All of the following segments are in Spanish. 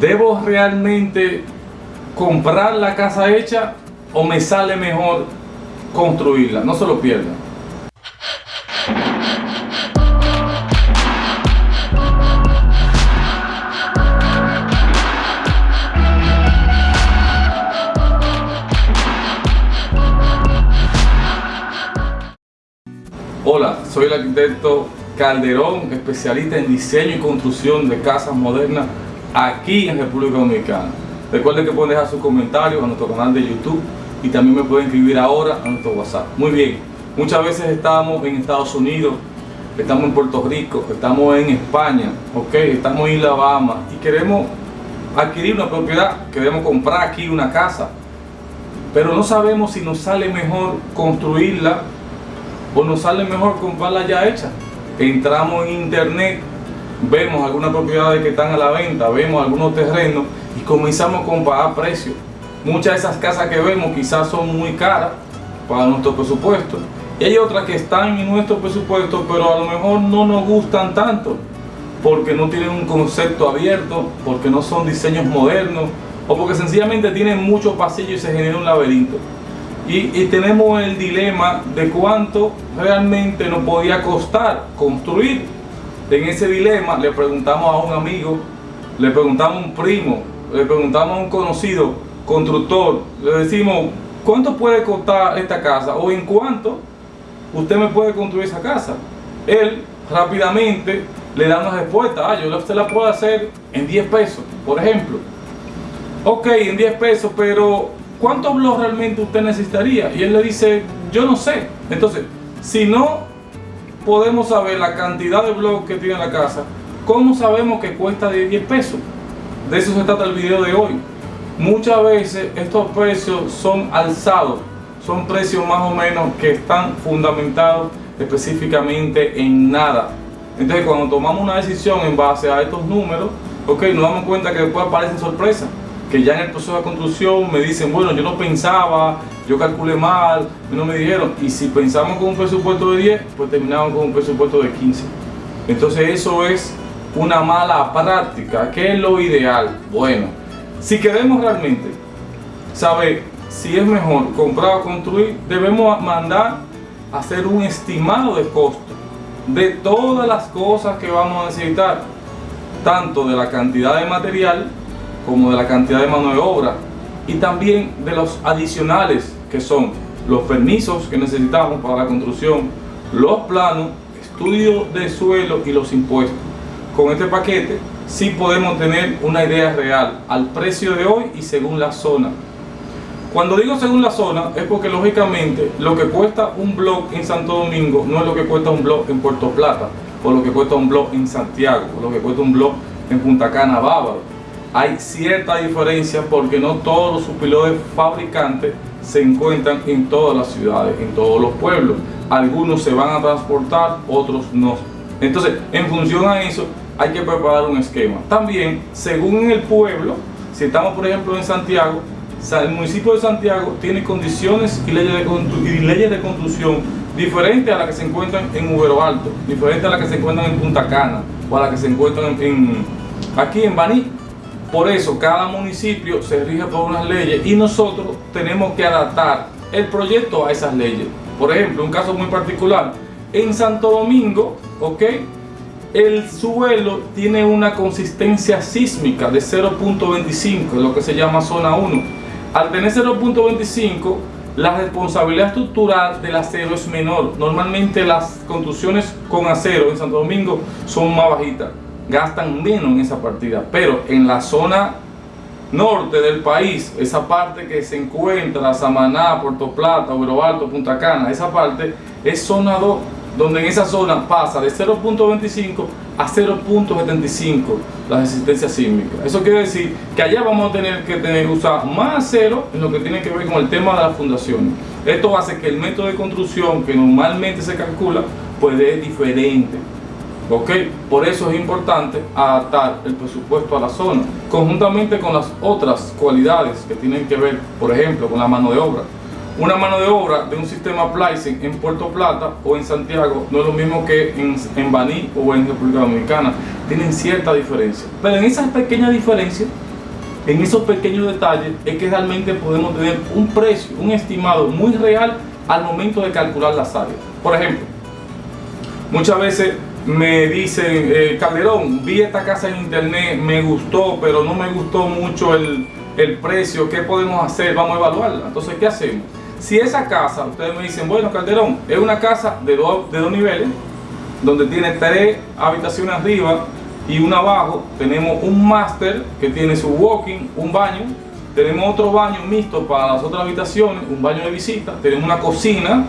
¿Debo realmente comprar la casa hecha o me sale mejor construirla? No se lo pierdan. Hola, soy el arquitecto Calderón, especialista en diseño y construcción de casas modernas aquí en República Dominicana. Recuerden que pueden dejar sus comentarios a nuestro canal de YouTube y también me pueden escribir ahora a nuestro WhatsApp. Muy bien, muchas veces estamos en Estados Unidos, estamos en Puerto Rico, estamos en España, ok, estamos en Alabama y queremos adquirir una propiedad, queremos comprar aquí una casa, pero no sabemos si nos sale mejor construirla o nos sale mejor comprarla ya hecha. Entramos en internet, vemos algunas propiedades que están a la venta, vemos algunos terrenos y comenzamos a comparar precios. Muchas de esas casas que vemos quizás son muy caras para nuestro presupuesto y hay otras que están en nuestro presupuesto pero a lo mejor no nos gustan tanto porque no tienen un concepto abierto, porque no son diseños modernos o porque sencillamente tienen muchos pasillos y se genera un laberinto y, tenemos el dilema de cuánto realmente nos podía costar construir. En ese dilema le preguntamos a un amigo, le preguntamos a un primo, le preguntamos a un conocido constructor, le decimos, ¿cuánto puede costar esta casa? O en cuánto usted me puede construir esa casa. Él rápidamente le da una respuesta, ah, yo usted la puedo hacer en 10 pesos, por ejemplo. Ok, en 10 pesos, pero ¿cuántos blogs realmente usted necesitaría? Y él le dice, yo no sé. Entonces, si no podemos saber la cantidad de blogs que tiene la casa, ¿cómo sabemos que cuesta de 10 pesos? De eso se trata el video de hoy. Muchas veces estos precios son alzados, son precios más o menos que están fundamentados específicamente en nada. Entonces cuando tomamos una decisión en base a estos números, ok, nos damos cuenta que después aparecen sorpresas que ya en el proceso de construcción me dicen, bueno, yo no pensaba, yo calculé mal, no me dijeron, y si pensamos con un presupuesto de 10, pues terminamos con un presupuesto de 15. Entonces eso es una mala práctica. ¿Qué es lo ideal? Bueno, si queremos realmente saber si es mejor comprar o construir, debemos mandar a hacer un estimado de costo de todas las cosas que vamos a necesitar, tanto de la cantidad de material como de la cantidad de mano de obra y también de los adicionales que son los permisos que necesitamos para la construcción, los planos, estudio de suelo y los impuestos. Con este paquete sí podemos tener una idea real al precio de hoy y según la zona. Cuando digo según la zona es porque lógicamente lo que cuesta un blog en Santo Domingo no es lo que cuesta un blog en Puerto Plata o lo que cuesta un blog en Santiago o lo que cuesta un blog en Punta Cana, Bávaro hay cierta diferencia porque no todos los supilotes fabricantes se encuentran en todas las ciudades, en todos los pueblos. Algunos se van a transportar, otros no. Entonces, en función a eso, hay que preparar un esquema. También, según el pueblo, si estamos por ejemplo en Santiago, el municipio de Santiago tiene condiciones y leyes de, y leyes de construcción diferentes a las que se encuentran en Ubero Alto, diferentes a las que se encuentran en Punta Cana o a las que se encuentran en, aquí en Baní por eso cada municipio se rige por unas leyes y nosotros tenemos que adaptar el proyecto a esas leyes. Por ejemplo, un caso muy particular, en Santo Domingo, ¿ok? El suelo tiene una consistencia sísmica de 0.25, lo que se llama zona 1. Al tener 0.25, la responsabilidad estructural del acero es menor. Normalmente las construcciones con acero en Santo Domingo son más bajitas gastan menos en esa partida. Pero en la zona norte del país, esa parte que se encuentra, Samaná, Puerto Plata, Oro Alto, Punta Cana, esa parte es zona 2, donde en esa zona pasa de 0.25 a 0.75 la resistencia sísmica. Eso quiere decir que allá vamos a tener que tener usar más acero en lo que tiene que ver con el tema de las fundaciones. Esto hace que el método de construcción que normalmente se calcula, pues es diferente. ¿Ok? Por eso es importante adaptar el presupuesto a la zona, conjuntamente con las otras cualidades que tienen que ver, por ejemplo, con la mano de obra. una mano de obra de un sistema Plysen en Puerto Plata o en Santiago no es lo mismo que en, en Baní o en República Dominicana. Tienen cierta diferencia. Pero en esas pequeñas diferencias, en esos pequeños detalles, es que realmente podemos tener un precio, un estimado muy real al momento de calcular las áreas. Por ejemplo, muchas veces me dicen, eh, Calderón, vi esta casa en internet, me gustó, pero no me gustó mucho el, el precio, ¿qué podemos hacer? Vamos a evaluarla. Entonces, ¿qué hacemos? Si esa casa, ustedes me dicen, bueno, Calderón, es una casa de dos, de dos niveles, donde tiene tres habitaciones arriba y una abajo, tenemos un máster que tiene su walking, un baño, tenemos otro baño mixto para las otras habitaciones, un baño de visita, tenemos una cocina,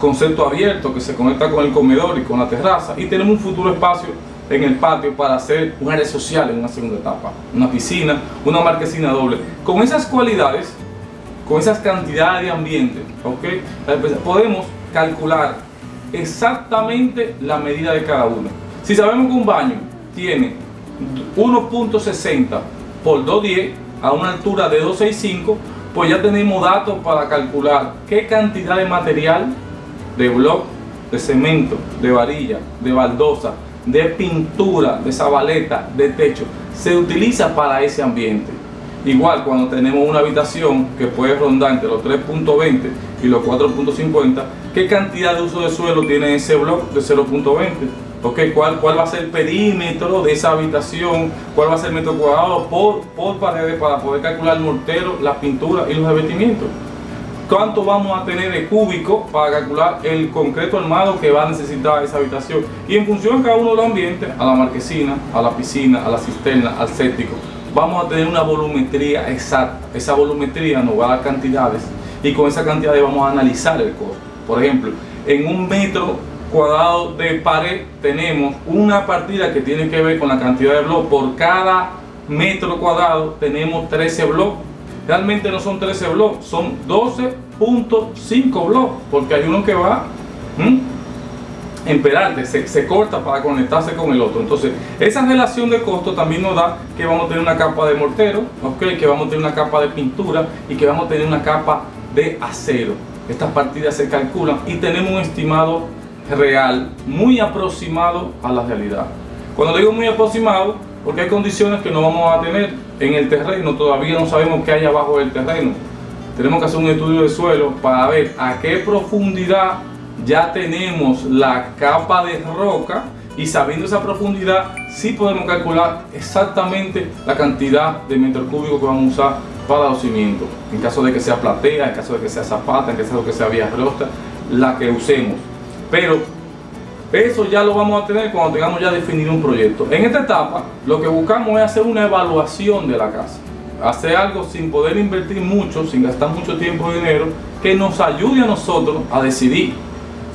concepto abierto que se conecta con el comedor y con la terraza y tenemos un futuro espacio en el patio para hacer un área social en una segunda etapa, una piscina, una marquesina doble. Con esas cualidades, con esas cantidades de ambiente, ¿okay? podemos calcular exactamente la medida de cada uno. Si sabemos que un baño tiene 1.60 por 210 a una altura de 265, pues ya tenemos datos para calcular qué cantidad de material, de bloc, de cemento, de varilla, de baldosa, de pintura, de zabaleta, de techo, se utiliza para ese ambiente. Igual cuando tenemos una habitación que puede rondar entre los 3.20 y los 4.50, ¿qué cantidad de uso de suelo tiene ese bloque de 0.20? Okay, ¿cuál, ¿Cuál va a ser el perímetro de esa habitación? ¿Cuál va a ser el metro cuadrado por, por paredes para poder calcular el mortero, la pintura y los revestimientos? Cuánto vamos a tener de cúbico para calcular el concreto armado que va a necesitar esa habitación y en función de cada uno de los ambientes, a la marquesina, a la piscina, a la cisterna, al séptico, vamos a tener una volumetría exacta. Esa volumetría nos va a dar cantidades y con esa cantidad vamos a analizar el costo. Por ejemplo, en un metro cuadrado de pared tenemos una partida que tiene que ver con la cantidad de bloques. Por cada metro cuadrado tenemos 13 bloques realmente no son 13 bloques, son 12.5 bloques, porque hay uno que va en perante, se, corta para conectarse con el otro. Entonces, esa relación de costo también nos da que vamos a tener una capa de mortero, okay, que vamos a tener una capa de pintura y que vamos a tener una capa de acero. Estas partidas se calculan y tenemos un estimado real muy aproximado a la realidad. Cuando digo muy aproximado, porque hay condiciones que no vamos a tener en el terreno, todavía no sabemos qué hay abajo del terreno. Tenemos que hacer un estudio de suelo para ver a qué profundidad ya tenemos la capa de roca y sabiendo esa profundidad sí podemos calcular exactamente la cantidad de metros cúbicos que vamos a usar para los cimientos. En caso de que sea platea, en caso de que sea zapata, en caso de que sea vía rosta, la que usemos. Pero eso ya lo vamos a tener cuando tengamos ya definido un proyecto. En esta etapa, lo que buscamos es hacer una evaluación de la casa. Hacer algo sin poder invertir mucho, sin gastar mucho tiempo y dinero, que nos ayude a nosotros a decidir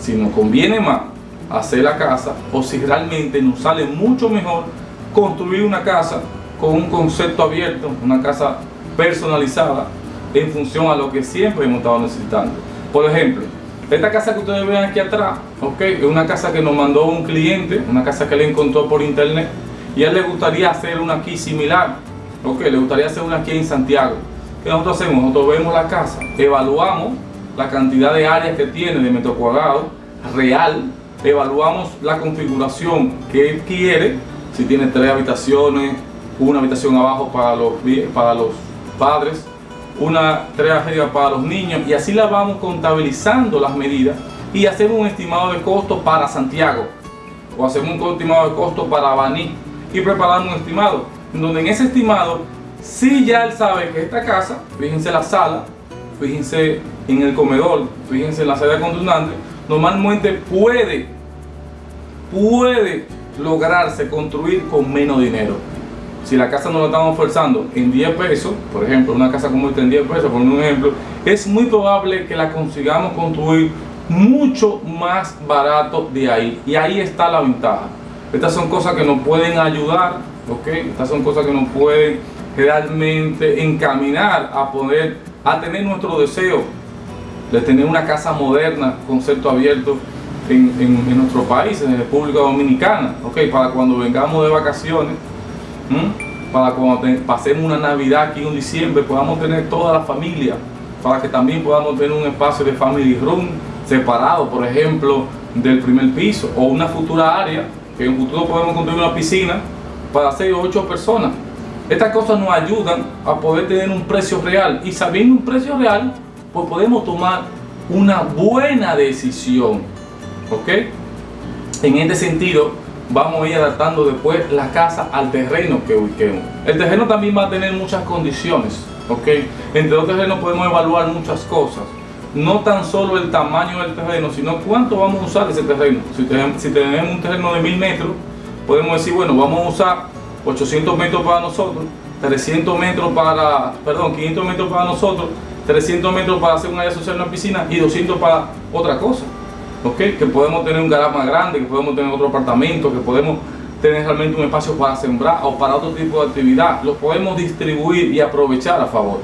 si nos conviene más hacer la casa o si realmente nos sale mucho mejor construir una casa con un concepto abierto, una casa personalizada en función a lo que siempre hemos estado necesitando. Por ejemplo, esta casa que ustedes ven aquí atrás, ok, es una casa que nos mandó un cliente, una casa que le encontró por internet y a él le gustaría hacer una aquí similar, ok, le gustaría hacer una aquí en Santiago. ¿Qué nosotros hacemos? Nosotros vemos la casa, evaluamos la cantidad de áreas que tiene de metro cuadrado real, evaluamos la configuración que él quiere, si tiene tres habitaciones, una habitación abajo para los, para los padres, una tragedia para los niños y así la vamos contabilizando las medidas y hacemos un estimado de costo para Santiago o hacemos un estimado de costo para Baní y preparamos un estimado donde en ese estimado si ya él sabe que esta casa, fíjense la sala, fíjense en el comedor, fíjense en la sala contundente, normalmente puede puede lograrse construir con menos dinero si la casa no la estamos forzando en 10 pesos, por ejemplo, una casa como esta en 10 pesos, por un ejemplo, es muy probable que la consigamos construir mucho más barato de ahí. Y ahí está la ventaja. Estas son cosas que nos pueden ayudar, ¿ok? Estas son cosas que nos pueden realmente encaminar a poder, a tener nuestro deseo de tener una casa moderna, concepto abierto en, en nuestro país, en República Dominicana, ¿ok? Para cuando vengamos de vacaciones, para cuando pasemos una Navidad aquí en diciembre podamos tener toda la familia para que también podamos tener un espacio de family room separado, por ejemplo, del primer piso o una futura área, que en futuro podemos construir una piscina para 6 o 8 personas. Estas cosas nos ayudan a poder tener un precio real y sabiendo un precio real, pues podemos tomar una buena decisión. ¿Ok? En este sentido, vamos a ir adaptando después la casa al terreno que ubiquemos. El terreno también va a tener muchas condiciones. ¿Ok? Entre los terrenos podemos evaluar muchas cosas no tan solo el tamaño del terreno, sino cuánto vamos a usar ese terreno. Si tenemos, un terreno de 1000 metros, podemos decir, bueno, vamos a usar 800 metros para nosotros, 300 metros para, perdón, 500 metros para nosotros, 300 metros para hacer un área social en una piscina y 200 para otra cosa. ¿Ok? Que podemos tener un garaje más grande, que podemos tener otro apartamento, que podemos tener realmente un espacio para sembrar o para otro tipo de actividad. Lo podemos distribuir y aprovechar a favor.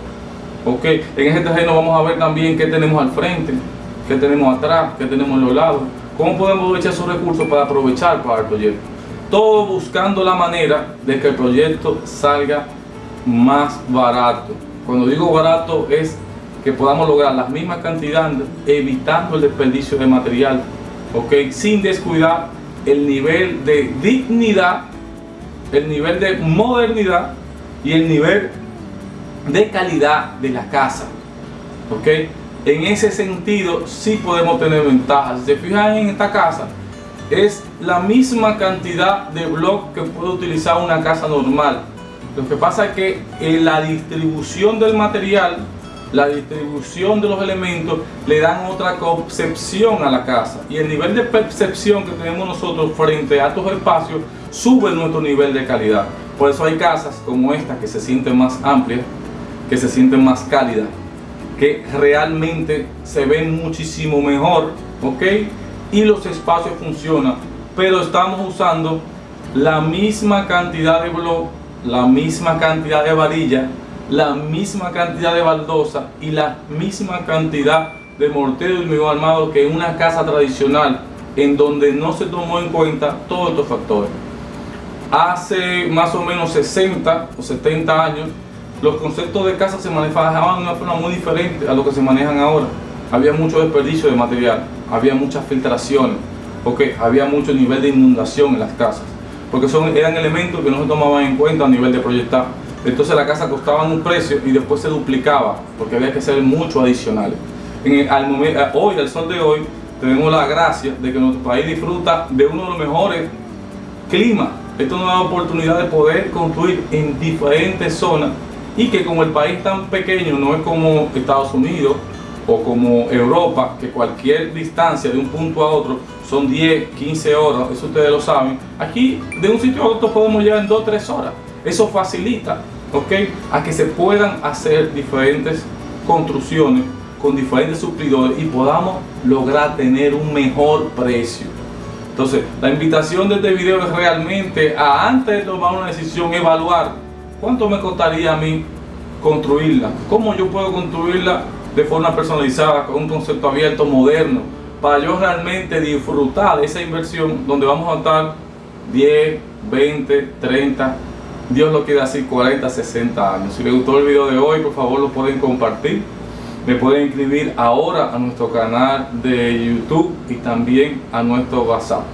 Ok, en este terreno vamos a ver también qué tenemos al frente, qué tenemos atrás, qué tenemos en los lados. ¿Cómo podemos aprovechar esos recursos para aprovechar para el proyecto? Todo buscando la manera de que el proyecto salga más barato. Cuando digo barato es que podamos lograr las mismas cantidades evitando el desperdicio de material, ¿ok? Sin descuidar el nivel de dignidad, el nivel de modernidad y el nivel de calidad de la casa. ¿Ok? En ese sentido sí podemos tener ventajas. Si se fijan en esta casa, es la misma cantidad de bloques que puede utilizar una casa normal. Lo que pasa es que en la distribución del material, la distribución de los elementos, le dan otra concepción a la casa. Y el nivel de percepción que tenemos nosotros frente a estos espacios sube nuestro nivel de calidad. Por eso hay casas como esta que se sienten más amplias, que se sienten más cálidas, que realmente se ven muchísimo mejor, ¿ok? Y los espacios funcionan, pero estamos usando la misma cantidad de blog, la misma cantidad de varilla, la misma cantidad de baldosa y la misma cantidad de mortero y hormigón armado que en una casa tradicional en donde no se tomó en cuenta todos estos factores. Hace más o menos 60 o 70 años los conceptos de casa se manejaban de una forma muy diferente a lo que se manejan ahora. Había mucho desperdicio de material, había muchas filtraciones, porque había mucho nivel de inundación en las casas, porque son, eran elementos que no se tomaban en cuenta a nivel de proyectar. Entonces la casa costaba un precio y después se duplicaba, porque había que hacer mucho adicional. Hoy, al sol de hoy, tenemos la gracia de que nuestro país disfruta de uno de los mejores climas. Esto nos da oportunidad de poder construir en diferentes zonas y que como el país tan pequeño no es como Estados Unidos o como Europa, que cualquier distancia de un punto a otro son 10, 15 horas, eso ustedes lo saben, aquí de un sitio a otro podemos llegar en 2, 3 horas. Eso facilita, ¿ok? A que se puedan hacer diferentes construcciones con diferentes suplidores y podamos lograr tener un mejor precio. Entonces, la invitación de este video es realmente a antes de tomar una decisión, evaluar ¿Cuánto me costaría a mí construirla? ¿Cómo yo puedo construirla de forma personalizada, con un concepto abierto, moderno, para yo realmente disfrutar de esa inversión donde vamos a estar 10, 20, 30, Dios lo quiere así, 40, 60 años. Si les gustó el video de hoy, por favor lo pueden compartir. Me pueden inscribir ahora a nuestro canal de YouTube y también a nuestro WhatsApp.